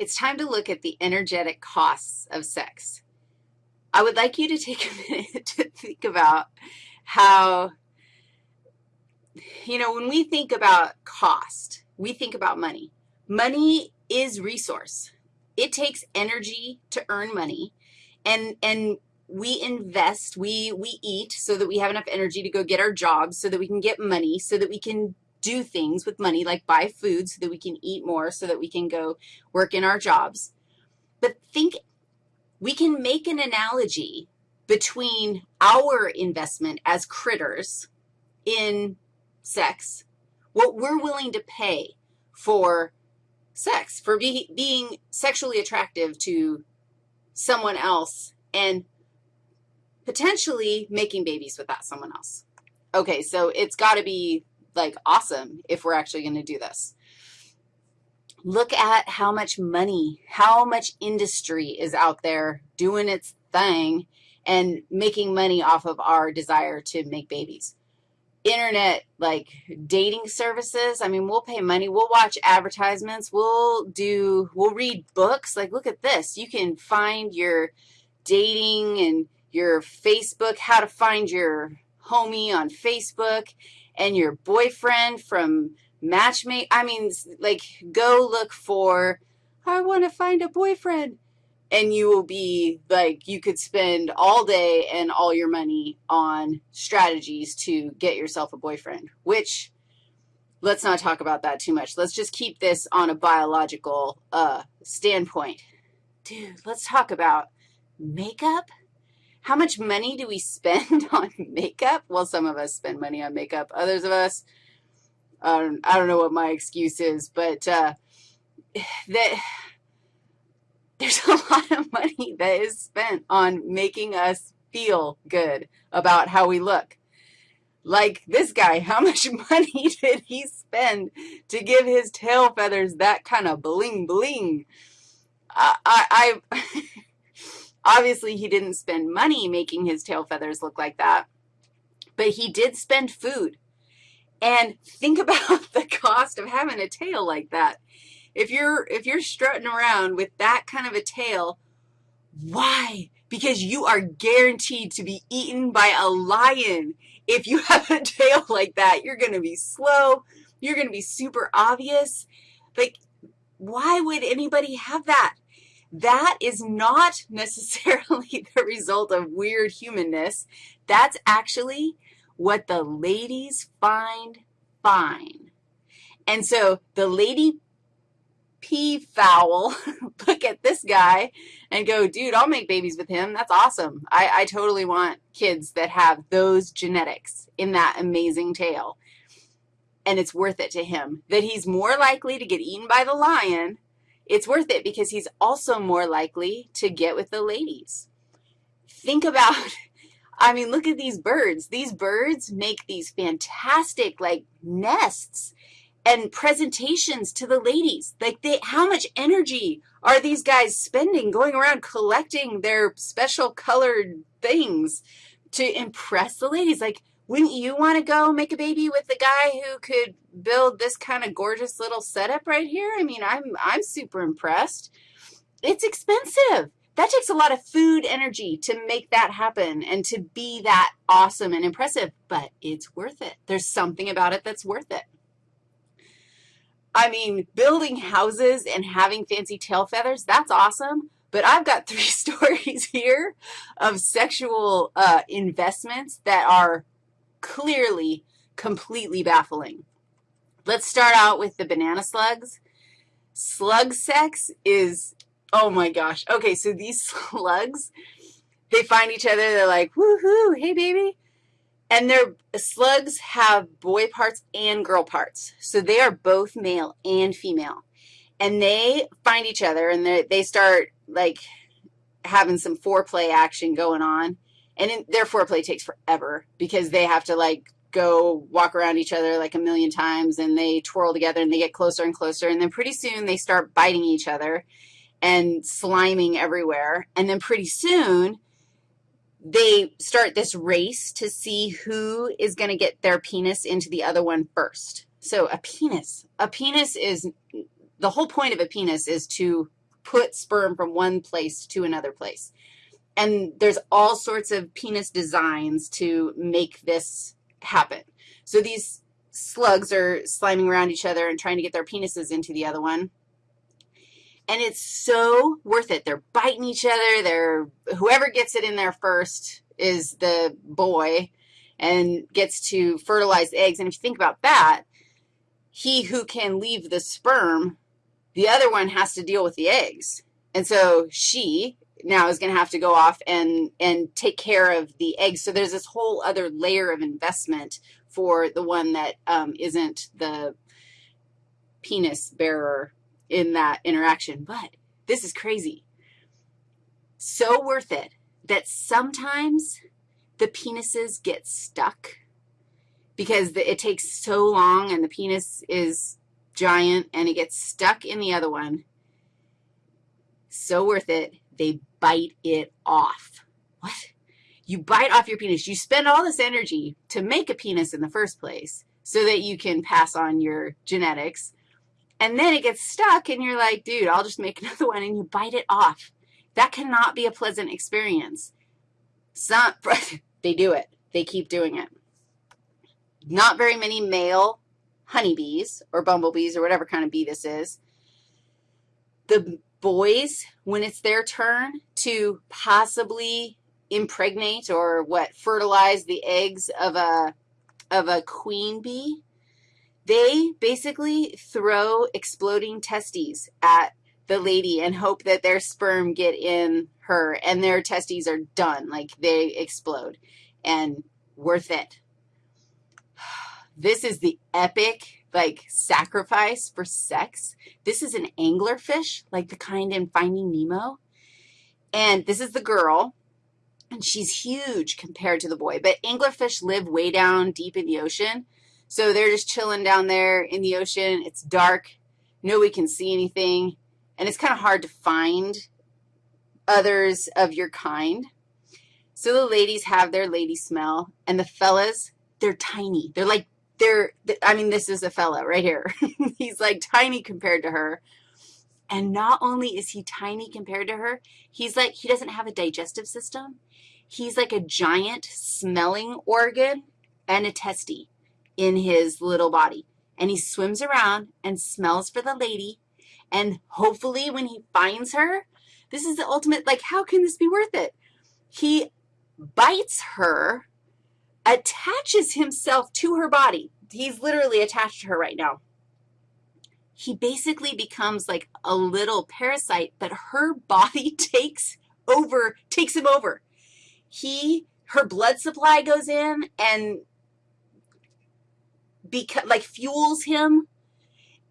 it's time to look at the energetic costs of sex. I would like you to take a minute to think about how, you know, when we think about cost, we think about money. Money is resource. It takes energy to earn money, and, and we invest, we, we eat so that we have enough energy to go get our jobs, so that we can get money, so that we can do things with money, like buy food so that we can eat more, so that we can go work in our jobs. But think, we can make an analogy between our investment as critters in sex, what we're willing to pay for sex, for be, being sexually attractive to someone else and potentially making babies with that someone else. Okay, so it's got to be like awesome if we're actually going to do this. Look at how much money, how much industry is out there doing its thing and making money off of our desire to make babies. Internet, like dating services, I mean, we'll pay money. We'll watch advertisements. We'll do, we'll read books. Like, look at this. You can find your dating and your Facebook, how to find your homie on Facebook and your boyfriend from Matchmake. I mean, like, go look for, I want to find a boyfriend. And you will be, like, you could spend all day and all your money on strategies to get yourself a boyfriend, which let's not talk about that too much. Let's just keep this on a biological uh, standpoint. Dude, let's talk about makeup how much money do we spend on makeup? Well, some of us spend money on makeup. Others of us, um, I don't know what my excuse is, but uh, that there's a lot of money that is spent on making us feel good about how we look. Like this guy, how much money did he spend to give his tail feathers that kind of bling bling? I, I, I Obviously, he didn't spend money making his tail feathers look like that, but he did spend food. And think about the cost of having a tail like that. If you're, if you're strutting around with that kind of a tail, why? Because you are guaranteed to be eaten by a lion. If you have a tail like that, you're going to be slow. You're going to be super obvious. Like, why would anybody have that? That is not necessarily the result of weird humanness. That's actually what the ladies find fine. And so the lady peafowl look at this guy and go, dude, I'll make babies with him. That's awesome. I, I totally want kids that have those genetics in that amazing tail. And it's worth it to him that he's more likely to get eaten by the lion it's worth it because he's also more likely to get with the ladies. Think about, I mean, look at these birds. These birds make these fantastic, like, nests and presentations to the ladies. Like, they, how much energy are these guys spending going around collecting their special colored things to impress the ladies? Like, wouldn't you want to go make a baby with the guy who could build this kind of gorgeous little setup right here? I mean, I'm, I'm super impressed. It's expensive. That takes a lot of food energy to make that happen and to be that awesome and impressive, but it's worth it. There's something about it that's worth it. I mean, building houses and having fancy tail feathers, that's awesome, but I've got three stories here of sexual uh, investments that are clearly completely baffling. Let's start out with the banana slugs. Slug sex is, oh my gosh. Okay, so these slugs, they find each other. They're like, woohoo, hey, baby. And their slugs have boy parts and girl parts. So they are both male and female. And they find each other, and they start, like, having some foreplay action going on. And in, their foreplay takes forever because they have to, like, go walk around each other like a million times, and they twirl together, and they get closer and closer. And then pretty soon they start biting each other and sliming everywhere. And then pretty soon they start this race to see who is going to get their penis into the other one first. So a penis, a penis is, the whole point of a penis is to put sperm from one place to another place. And there's all sorts of penis designs to make this happen. So these slugs are sliming around each other and trying to get their penises into the other one. And it's so worth it. They're biting each other. They're, whoever gets it in there first is the boy and gets to fertilize eggs. And if you think about that, he who can leave the sperm, the other one has to deal with the eggs. And so she now is going to have to go off and, and take care of the eggs. So there's this whole other layer of investment for the one that um, not the penis bearer in that interaction. But this is crazy. So worth it that sometimes the penises get stuck because the, it takes so long and the penis is giant and it gets stuck in the other one. So worth it. They bite it off. What? You bite off your penis. You spend all this energy to make a penis in the first place so that you can pass on your genetics. And then it gets stuck and you're like, dude, I'll just make another one and you bite it off. That cannot be a pleasant experience. Some, they do it. They keep doing it. Not very many male honeybees or bumblebees or whatever kind of bee this is. The boys, when it's their turn to possibly impregnate or what, fertilize the eggs of a, of a queen bee, they basically throw exploding testes at the lady and hope that their sperm get in her and their testes are done, like they explode, and worth it. This is the epic, like, sacrifice for sex. This is an anglerfish, like the kind in Finding Nemo, and this is the girl, and she's huge compared to the boy, but anglerfish live way down deep in the ocean, so they're just chilling down there in the ocean. It's dark. Nobody can see anything, and it's kind of hard to find others of your kind. So the ladies have their lady smell, and the fellas, they're tiny. They're like, they're, I mean, this is a fella right here. He's like tiny compared to her. And not only is he tiny compared to her, he's like, he doesn't have a digestive system. He's like a giant smelling organ and a testy in his little body. And he swims around and smells for the lady. And hopefully when he finds her, this is the ultimate, like, how can this be worth it? He bites her, attaches himself to her body. He's literally attached to her right now he basically becomes like a little parasite, but her body takes over, takes him over. He, her blood supply goes in and beca- like fuels him,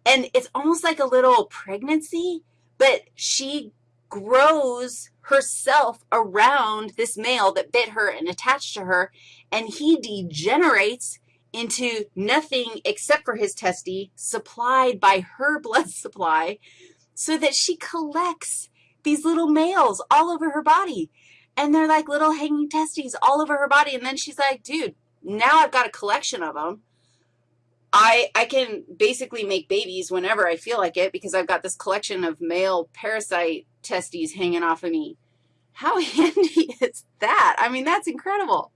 and it's almost like a little pregnancy, but she grows herself around this male that bit her and attached to her, and he degenerates into nothing except for his testy supplied by her blood supply so that she collects these little males all over her body. And they're like little hanging testes all over her body. And then she's like, dude, now I've got a collection of them. I, I can basically make babies whenever I feel like it because I've got this collection of male parasite testes hanging off of me. How handy is that? I mean, that's incredible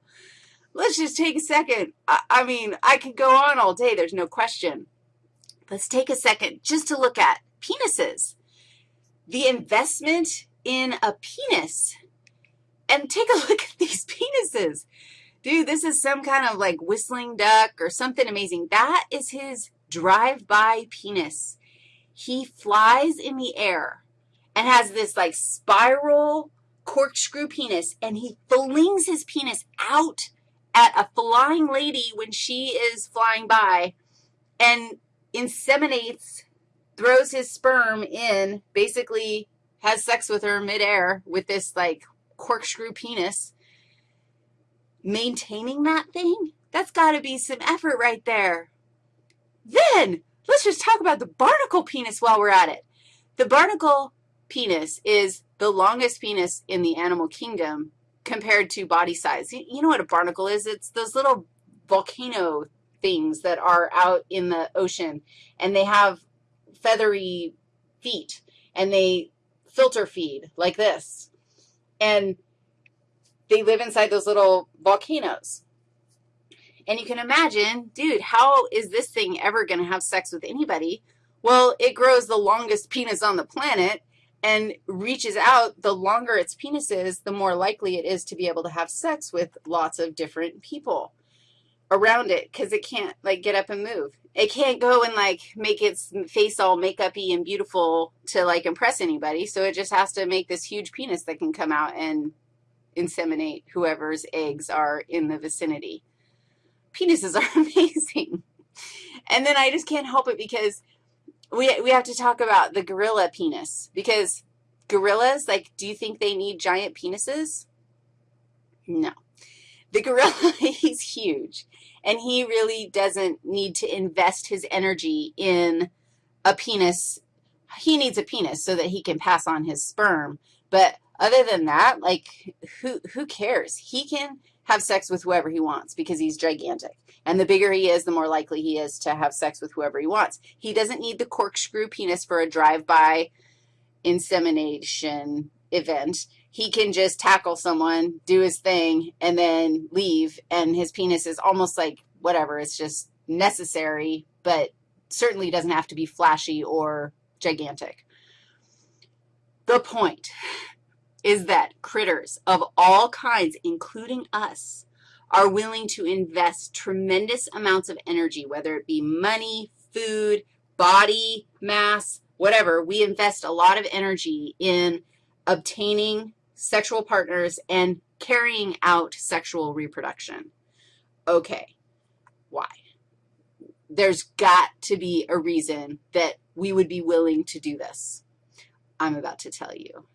let's just take a second. I, I mean, I could go on all day. There's no question. Let's take a second just to look at penises. The investment in a penis. And take a look at these penises. Dude, this is some kind of like whistling duck or something amazing. That is his drive-by penis. He flies in the air and has this like spiral corkscrew penis, and he flings his penis out at a flying lady when she is flying by and inseminates, throws his sperm in, basically has sex with her midair with this, like, corkscrew penis. Maintaining that thing, that's got to be some effort right there. Then, let's just talk about the barnacle penis while we're at it. The barnacle penis is the longest penis in the animal kingdom compared to body size. You, know what a barnacle is? It's those little volcano things that are out in the ocean, and they have feathery feet, and they filter feed like this. And they live inside those little volcanoes. And you can imagine, dude, how is this thing ever going to have sex with anybody? Well, it grows the longest penis on the planet and reaches out. The longer its penis is, the more likely it is to be able to have sex with lots of different people around it because it can't, like, get up and move. It can't go and, like, make its face all make-up-y and beautiful to, like, impress anybody, so it just has to make this huge penis that can come out and inseminate whoever's eggs are in the vicinity. Penises are amazing. And then I just can't help it because we, we have to talk about the gorilla penis because gorillas, like, do you think they need giant penises? No. The gorilla, he's huge, and he really doesn't need to invest his energy in a penis. He needs a penis so that he can pass on his sperm, but other than that, like, who, who cares? He can have sex with whoever he wants because he's gigantic. And the bigger he is, the more likely he is to have sex with whoever he wants. He doesn't need the corkscrew penis for a drive-by insemination event. He can just tackle someone, do his thing, and then leave, and his penis is almost like whatever. It's just necessary, but certainly doesn't have to be flashy or gigantic. The point is that critters of all kinds, including us, are willing to invest tremendous amounts of energy, whether it be money, food, body mass, whatever. We invest a lot of energy in obtaining sexual partners and carrying out sexual reproduction. Okay, why? There's got to be a reason that we would be willing to do this. I'm about to tell you.